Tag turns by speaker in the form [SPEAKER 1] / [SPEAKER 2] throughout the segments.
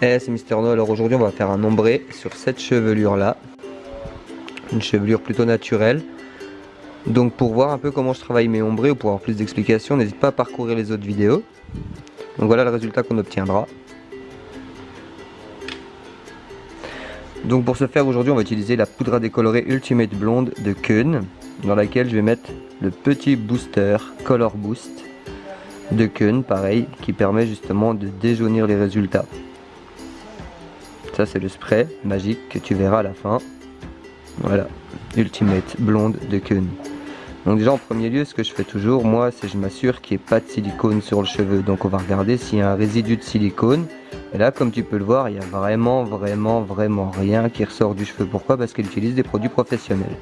[SPEAKER 1] Eh c'est Mister No, alors aujourd'hui on va faire un ombré sur cette chevelure là. Une chevelure plutôt naturelle. Donc pour voir un peu comment je travaille mes ombrés ou pour avoir plus d'explications, n'hésite pas à parcourir les autres vidéos. Donc voilà le résultat qu'on obtiendra. Donc pour ce faire aujourd'hui on va utiliser la poudre à décolorer Ultimate Blonde de Keun dans laquelle je vais mettre le petit booster Color Boost de Keun pareil qui permet justement de déjaunir les résultats. C'est le spray magique que tu verras à la fin. Voilà, Ultimate Blonde de Keun. Donc déjà en premier lieu ce que je fais toujours moi c'est je m'assure qu'il n'y ait pas de silicone sur le cheveu. Donc on va regarder s'il y a un résidu de silicone. Et là comme tu peux le voir il n'y a vraiment vraiment vraiment rien qui ressort du cheveu. Pourquoi? Parce qu'elle utilise des produits professionnels.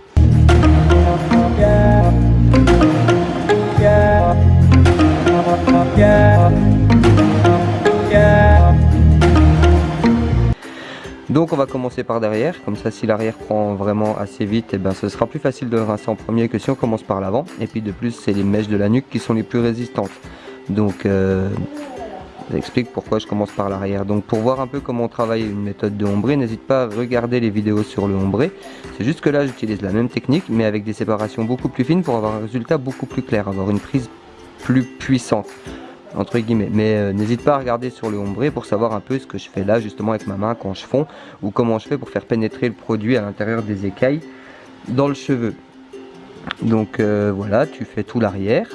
[SPEAKER 1] Donc on va commencer par derrière, comme ça si l'arrière prend vraiment assez vite, eh ben ce sera plus facile de rincer en premier que si on commence par l'avant. Et puis de plus c'est les mèches de la nuque qui sont les plus résistantes. Donc euh, j'explique pourquoi je commence par l'arrière. Donc pour voir un peu comment on travaille une méthode de ombré, n'hésite pas à regarder les vidéos sur le ombré. C'est juste que là j'utilise la même technique mais avec des séparations beaucoup plus fines pour avoir un résultat beaucoup plus clair, avoir une prise plus puissante entre guillemets. Mais euh, n'hésite pas à regarder sur le ombré pour savoir un peu ce que je fais là justement avec ma main quand je fonds ou comment je fais pour faire pénétrer le produit à l'intérieur des écailles dans le cheveu. Donc euh, voilà, tu fais tout l'arrière.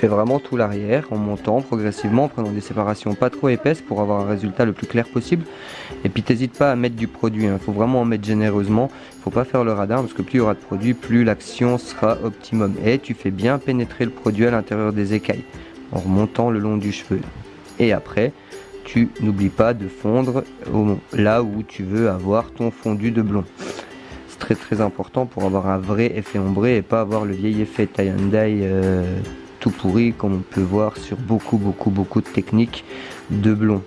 [SPEAKER 1] Fais vraiment tout l'arrière en montant progressivement, en prenant des séparations pas trop épaisses pour avoir un résultat le plus clair possible. Et puis t'hésites pas à mettre du produit, il hein. faut vraiment en mettre généreusement, faut pas faire le radar parce que plus il y aura de produit, plus l'action sera optimum. Et tu fais bien pénétrer le produit à l'intérieur des écailles en remontant le long du cheveu. Et après, tu n'oublies pas de fondre là où tu veux avoir ton fondu de blond C'est très très important pour avoir un vrai effet ombré et pas avoir le vieil effet tie and tout pourri comme on peut voir sur beaucoup beaucoup beaucoup de techniques de blond.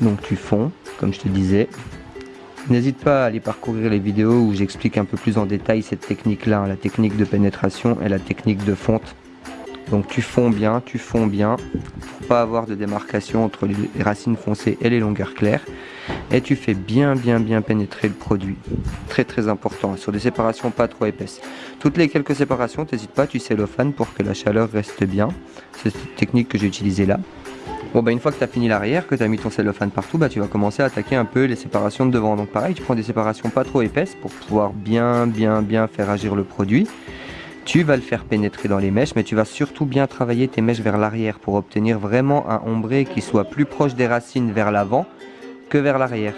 [SPEAKER 1] Donc tu fonds, comme je te disais. N'hésite pas à aller parcourir les vidéos où j'explique un peu plus en détail cette technique là, la technique de pénétration et la technique de fonte. Donc tu fonds bien, tu fonds bien pour pas avoir de démarcation entre les racines foncées et les longueurs claires et tu fais bien bien bien pénétrer le produit. Très très important, sur des séparations pas trop épaisses. Toutes les quelques séparations, n'hésite pas, tu cellophane pour que la chaleur reste bien. C'est cette technique que j'ai utilisée là. Bon bah une fois que tu as fini l'arrière, que tu as mis ton cellophane partout, bah tu vas commencer à attaquer un peu les séparations de devant. Donc pareil, tu prends des séparations pas trop épaisses pour pouvoir bien bien bien faire agir le produit. Tu vas le faire pénétrer dans les mèches, mais tu vas surtout bien travailler tes mèches vers l'arrière pour obtenir vraiment un ombré qui soit plus proche des racines vers l'avant que vers l'arrière.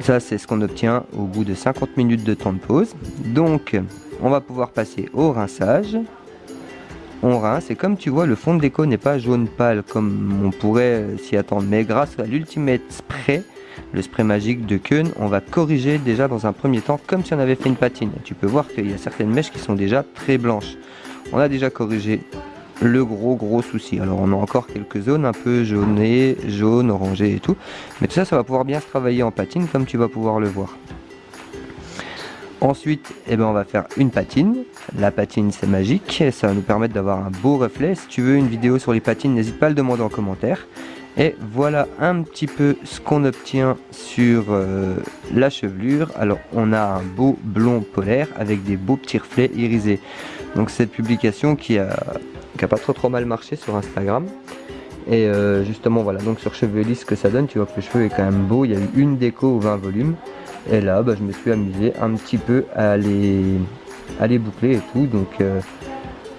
[SPEAKER 1] Ça, c'est ce qu'on obtient au bout de 50 minutes de temps de pause. Donc, on va pouvoir passer au rinçage on rince et comme tu vois le fond de déco n'est pas jaune pâle comme on pourrait s'y attendre. Mais grâce à l'ultimate spray le spray magique de Keun on va corriger déjà dans un premier temps comme si on avait fait une patine. Tu peux voir qu'il y a certaines mèches qui sont déjà très blanches. On a déjà corrigé le gros gros souci. Alors on a encore quelques zones un peu jaunées jaune orangé et tout. Mais tout ça ça va pouvoir bien se travailler en patine comme tu vas pouvoir le voir Ensuite, eh ben, on va faire une patine. La patine, c'est magique. Ça va nous permettre d'avoir un beau reflet. Si tu veux une vidéo sur les patines, n'hésite pas à le demander en commentaire. Et voilà un petit peu ce qu'on obtient sur euh, la chevelure. Alors, on a un beau blond polaire avec des beaux petits reflets irisés. Donc, cette publication qui a, pas trop trop mal marché sur Instagram. Et euh, justement, voilà, donc sur cheveux lisses, ce que ça donne, tu vois que le cheveu est quand même beau. Il y a eu une déco ou 20 volumes. Et là, bah, je me suis amusé un petit peu à les, à les boucler et tout. Donc, euh,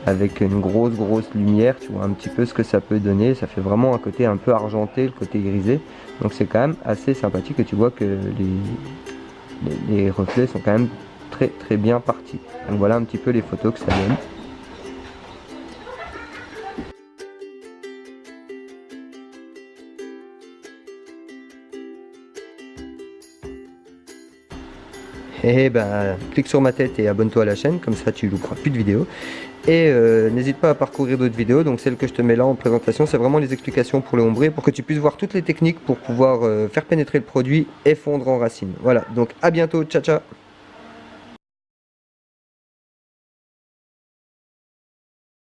[SPEAKER 1] avec une grosse, grosse lumière, tu vois un petit peu ce que ça peut donner. Ça fait vraiment un côté un peu argenté, le côté grisé. Donc, c'est quand même assez sympathique et tu vois que les, les reflets sont quand même très, très bien partis. Donc, voilà un petit peu les photos que ça donne. Et ben clique sur ma tête et abonne-toi à la chaîne, comme ça tu louperas plus de vidéos. Et euh, n'hésite pas à parcourir d'autres vidéos, donc celle que je te mets là en présentation, c'est vraiment les explications pour le ombré, pour que tu puisses voir toutes les techniques pour pouvoir euh, faire pénétrer le produit et fondre en racine. Voilà, donc à bientôt, ciao ciao